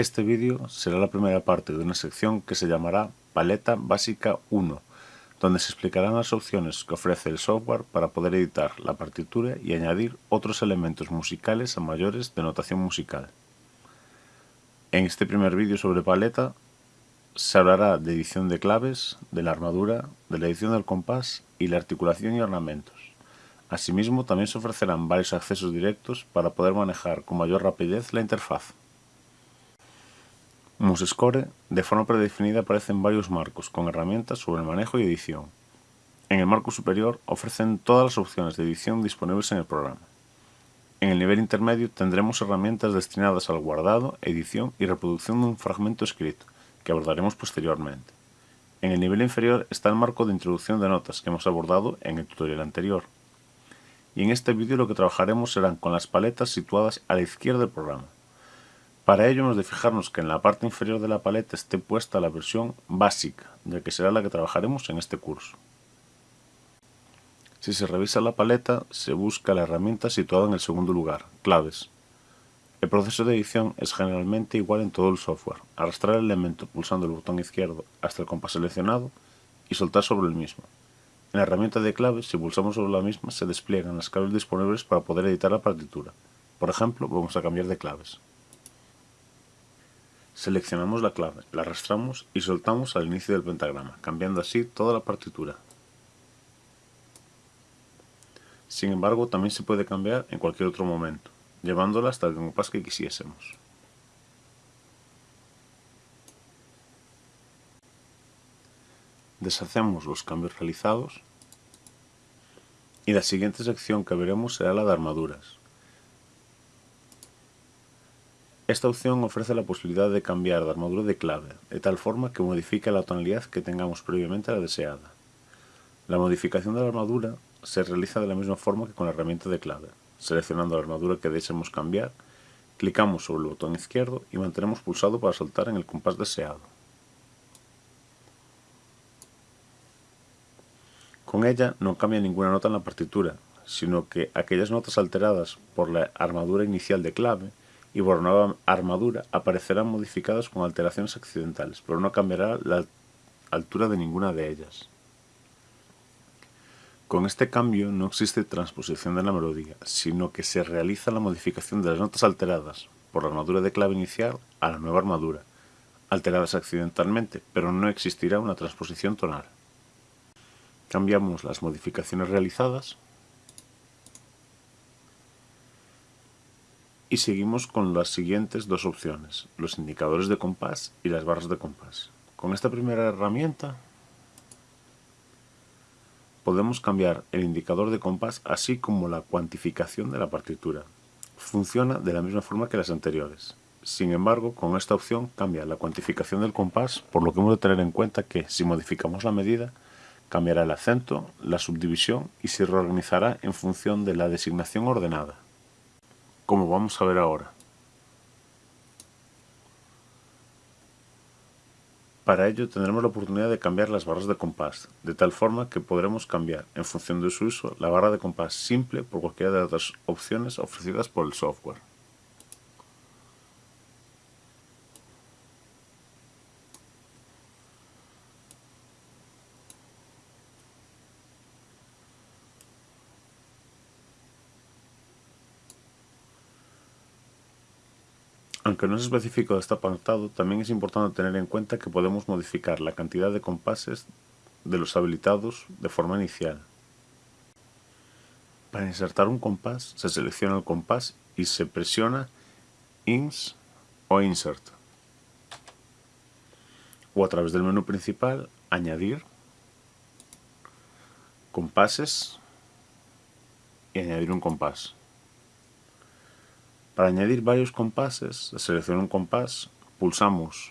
Este vídeo será la primera parte de una sección que se llamará Paleta Básica 1, donde se explicarán las opciones que ofrece el software para poder editar la partitura y añadir otros elementos musicales a mayores de notación musical. En este primer vídeo sobre paleta se hablará de edición de claves, de la armadura, de la edición del compás y la articulación y ornamentos. Asimismo, también se ofrecerán varios accesos directos para poder manejar con mayor rapidez la interfaz. MuseScore, de forma predefinida, aparecen varios marcos con herramientas sobre el manejo y edición. En el marco superior ofrecen todas las opciones de edición disponibles en el programa. En el nivel intermedio tendremos herramientas destinadas al guardado, edición y reproducción de un fragmento escrito, que abordaremos posteriormente. En el nivel inferior está el marco de introducción de notas que hemos abordado en el tutorial anterior. Y en este vídeo lo que trabajaremos serán con las paletas situadas a la izquierda del programa. Para ello hemos de fijarnos que en la parte inferior de la paleta esté puesta la versión básica, ya que será la que trabajaremos en este curso. Si se revisa la paleta, se busca la herramienta situada en el segundo lugar, claves. El proceso de edición es generalmente igual en todo el software. Arrastrar el elemento pulsando el botón izquierdo hasta el compás seleccionado y soltar sobre el mismo. En la herramienta de claves, si pulsamos sobre la misma, se despliegan las claves disponibles para poder editar la partitura. Por ejemplo, vamos a cambiar de claves. Seleccionamos la clave, la arrastramos y soltamos al inicio del pentagrama, cambiando así toda la partitura. Sin embargo, también se puede cambiar en cualquier otro momento, llevándola hasta el compás que quisiésemos. Deshacemos los cambios realizados y la siguiente sección que veremos será la de armaduras. Esta opción ofrece la posibilidad de cambiar de armadura de clave, de tal forma que modifique la tonalidad que tengamos previamente la deseada. La modificación de la armadura se realiza de la misma forma que con la herramienta de clave. Seleccionando la armadura que deseemos cambiar, clicamos sobre el botón izquierdo y mantenemos pulsado para soltar en el compás deseado. Con ella no cambia ninguna nota en la partitura, sino que aquellas notas alteradas por la armadura inicial de clave y por nueva armadura aparecerán modificadas con alteraciones accidentales, pero no cambiará la altura de ninguna de ellas. Con este cambio no existe transposición de la melodía, sino que se realiza la modificación de las notas alteradas por la armadura de clave inicial a la nueva armadura, alteradas accidentalmente, pero no existirá una transposición tonal. Cambiamos las modificaciones realizadas y seguimos con las siguientes dos opciones, los indicadores de compás y las barras de compás. Con esta primera herramienta podemos cambiar el indicador de compás así como la cuantificación de la partitura. Funciona de la misma forma que las anteriores. Sin embargo, con esta opción cambia la cuantificación del compás, por lo que hemos de tener en cuenta que si modificamos la medida, cambiará el acento, la subdivisión y se reorganizará en función de la designación ordenada como vamos a ver ahora. Para ello tendremos la oportunidad de cambiar las barras de compás, de tal forma que podremos cambiar, en función de su uso, la barra de compás simple por cualquiera de las opciones ofrecidas por el software. Aunque no es específico de este apartado, también es importante tener en cuenta que podemos modificar la cantidad de compases de los habilitados de forma inicial. Para insertar un compás, se selecciona el compás y se presiona INS o Insert. O a través del menú principal, Añadir, Compases y añadir un compás. Para añadir varios compases, selecciona un compás, pulsamos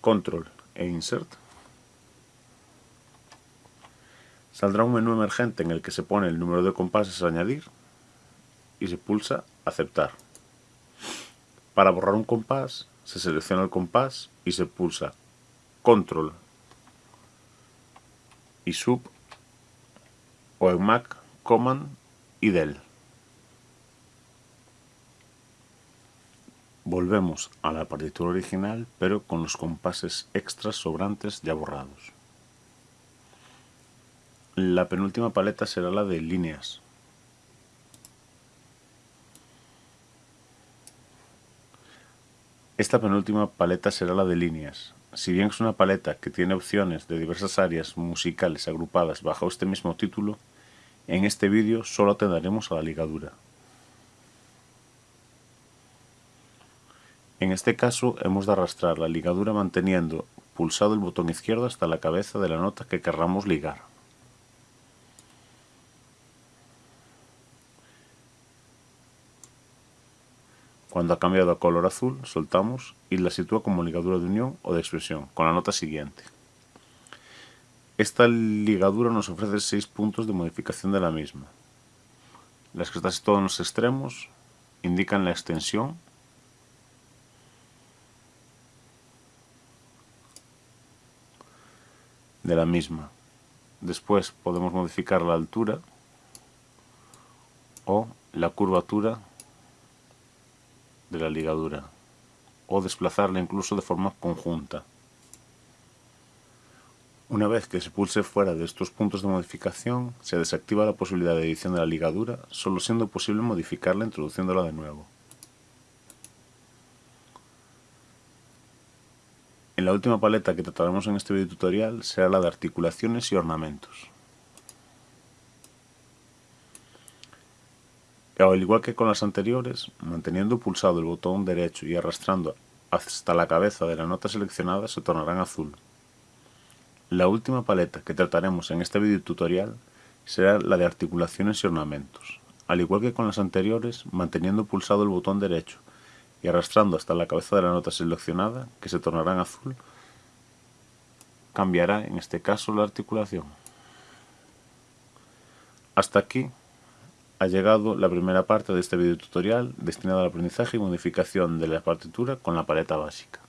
Control e Insert. Saldrá un menú emergente en el que se pone el número de compases a añadir y se pulsa Aceptar. Para borrar un compás, se selecciona el compás y se pulsa Control y Sub o en Mac Command y Del. Volvemos a la partitura original, pero con los compases extras sobrantes ya borrados. La penúltima paleta será la de líneas. Esta penúltima paleta será la de líneas. Si bien es una paleta que tiene opciones de diversas áreas musicales agrupadas bajo este mismo título, en este vídeo solo atenderemos a la ligadura. En este caso hemos de arrastrar la ligadura manteniendo pulsado el botón izquierdo hasta la cabeza de la nota que querramos ligar. Cuando ha cambiado a color azul, soltamos y la sitúa como ligadura de unión o de expresión, con la nota siguiente. Esta ligadura nos ofrece 6 puntos de modificación de la misma. Las que están situadas en los extremos indican la extensión de la misma. Después podemos modificar la altura o la curvatura de la ligadura o desplazarla incluso de forma conjunta. Una vez que se pulse fuera de estos puntos de modificación, se desactiva la posibilidad de edición de la ligadura, solo siendo posible modificarla introduciéndola de nuevo. En la última paleta que trataremos en este video tutorial será la de articulaciones y ornamentos. Al igual que con las anteriores, manteniendo pulsado el botón derecho y arrastrando hasta la cabeza de la nota seleccionada se tornarán azul. La última paleta que trataremos en este video tutorial será la de articulaciones y ornamentos. Al igual que con las anteriores, manteniendo pulsado el botón derecho y arrastrando hasta la cabeza de la nota seleccionada, que se tornará en azul, cambiará en este caso la articulación. Hasta aquí ha llegado la primera parte de este video tutorial destinado al aprendizaje y modificación de la partitura con la paleta básica.